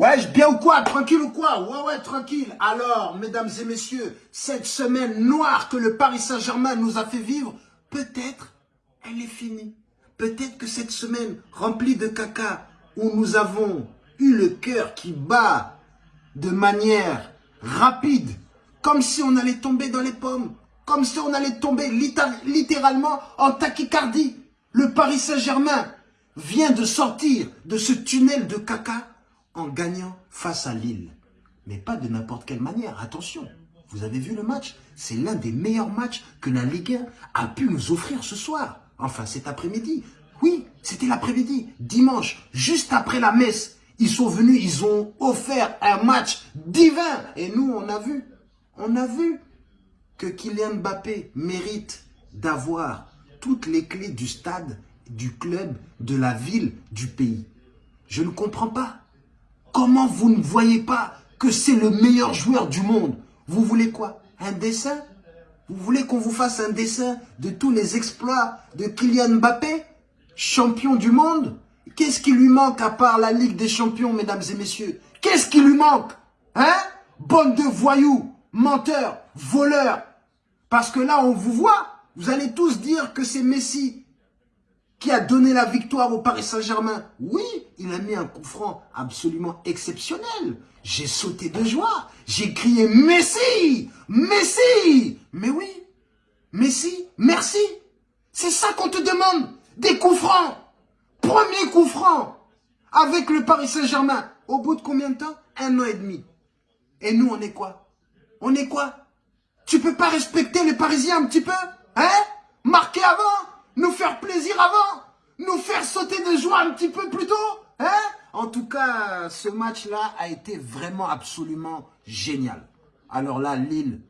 Ouais, bien ou quoi? Tranquille ou quoi? Ouais, ouais, tranquille. Alors, mesdames et messieurs, cette semaine noire que le Paris Saint-Germain nous a fait vivre, peut-être elle est finie. Peut-être que cette semaine remplie de caca, où nous avons eu le cœur qui bat de manière rapide, comme si on allait tomber dans les pommes, comme si on allait tomber littéralement en tachycardie. Le Paris Saint-Germain vient de sortir de ce tunnel de caca gagnant face à Lille. Mais pas de n'importe quelle manière, attention. Vous avez vu le match? C'est l'un des meilleurs matchs que la Ligue 1 a pu nous offrir ce soir. Enfin, cet après-midi. Oui, c'était l'après-midi, dimanche, juste après la messe. Ils sont venus, ils ont offert un match divin. Et nous, on a vu, on a vu que Kylian Mbappé mérite d'avoir toutes les clés du stade, du club, de la ville, du pays. Je ne comprends pas. Comment vous ne voyez pas que c'est le meilleur joueur du monde? Vous voulez quoi? Un dessin? Vous voulez qu'on vous fasse un dessin de tous les exploits de Kylian Mbappé Champion du monde? Qu'est-ce qui lui manque à part la Ligue des Champions, mesdames et messieurs? Qu'est-ce qui lui manque Hein? Bonne de voyous, menteurs, voleurs. Parce que là, on vous voit, vous allez tous dire que c'est Messi qui a donné la victoire au Paris Saint-Germain. Oui, il a mis un coup franc absolument exceptionnel. J'ai sauté de joie. J'ai crié Messi Messi Mais oui, Messi, merci. C'est ça qu'on te demande. Des coups francs. Premier coup franc avec le Paris Saint-Germain. Au bout de combien de temps? Un an et demi. Et nous, on est quoi? On est quoi? Tu peux pas respecter les Parisiens un petit peu Hein? Marquer avant nous faire plaisir avant, nous faire sauter de joie un petit peu plus tôt. Hein en tout cas, ce match-là a été vraiment absolument génial. Alors là, Lille,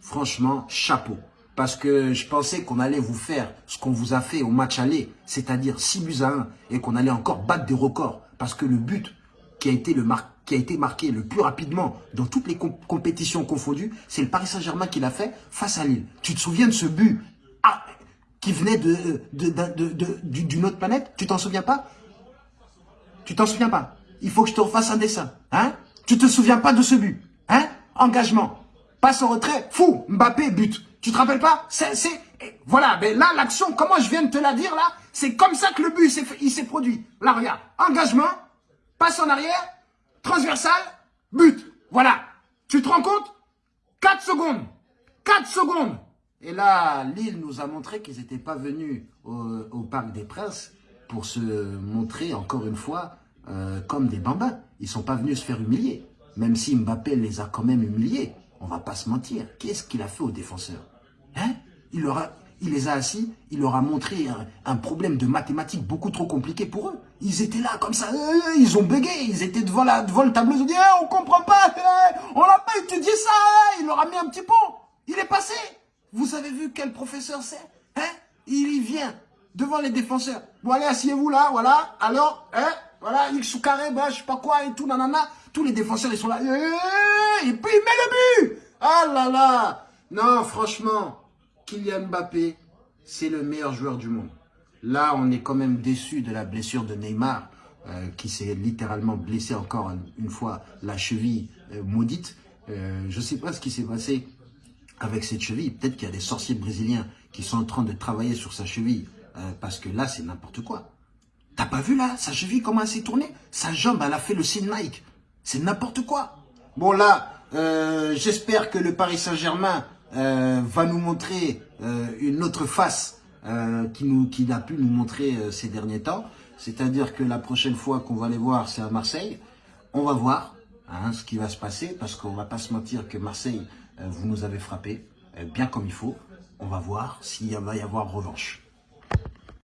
franchement, chapeau. Parce que je pensais qu'on allait vous faire ce qu'on vous a fait au match aller, c'est-à-dire 6 buts à 1, et qu'on allait encore battre des records. Parce que le but qui a été, le qui a été marqué le plus rapidement dans toutes les compétitions confondues, c'est le Paris Saint-Germain qui l'a fait face à Lille. Tu te souviens de ce but qui venait d'une de, autre planète Tu t'en souviens pas? Tu t'en souviens pas? Il faut que je te refasse un dessin. Hein? Tu te souviens pas de ce but Hein? Engagement. Passe en retrait. Fou Mbappé, but. Tu te rappelles pas? C'est... Voilà, mais là, l'action, comment je viens de te la dire, là, c'est comme ça que le but, il s'est produit. Là, regarde. Engagement, passe en arrière, transversal, but. Voilà. Tu te rends compte? 4 secondes. 4 secondes. Et là, Lille nous a montré qu'ils n'étaient pas venus au, Parc des Princes pour se montrer, encore une fois, euh, comme des bambins. Ils ne sont pas venus se faire humilier. Même si Mbappé les a quand même humiliés. On va pas se mentir. Qu'est-ce qu'il a fait aux défenseurs? Hein? Il, leur il les a assis, il leur a montré un, problème de mathématiques beaucoup trop compliqué pour eux. Ils étaient là comme ça, euh, ils ont bégayé, ils étaient devant, la, devant le tableau, ils ont dit eh, on comprend pas, eh, on n'a pas étudié ça eh. Il leur a mis un petit pont, vous avez vu quel professeur c'est Hein? Il y vient devant les défenseurs. Bon, allez, asseyez-vous là, voilà. Alors, hein? Voilà, X ou carré, bah, je sais pas quoi et tout, nanana. Tous les défenseurs, ils sont là. Et puis, il met le but Ah là là Non, franchement, Kylian Mbappé, c'est le meilleur joueur du monde. Là, on est quand même déçu de la blessure de Neymar, euh, qui s'est littéralement blessé encore une fois la cheville euh, maudite. Euh, je sais pas ce qui s'est passé avec cette cheville. Peut-être qu'il y a des sorciers brésiliens qui sont en train de travailler sur sa cheville. Euh, parce que là, c'est n'importe quoi. T'as pas vu là, sa cheville, comment elle s'est tournée? Sa jambe, elle a fait le signe Nike. C'est n'importe quoi. Bon là, euh, j'espère que le Paris Saint-Germain euh, va nous montrer une autre face qui nous qui n'a pu nous montrer ces derniers temps. C'est-à-dire que la prochaine fois qu'on va les voir, c'est à Marseille. On va voir hein, ce qui va se passer, parce qu'on va pas se mentir que Marseille, euh, vous nous avez frappé, euh, bien comme il faut. On va voir s'il va y avoir revanche.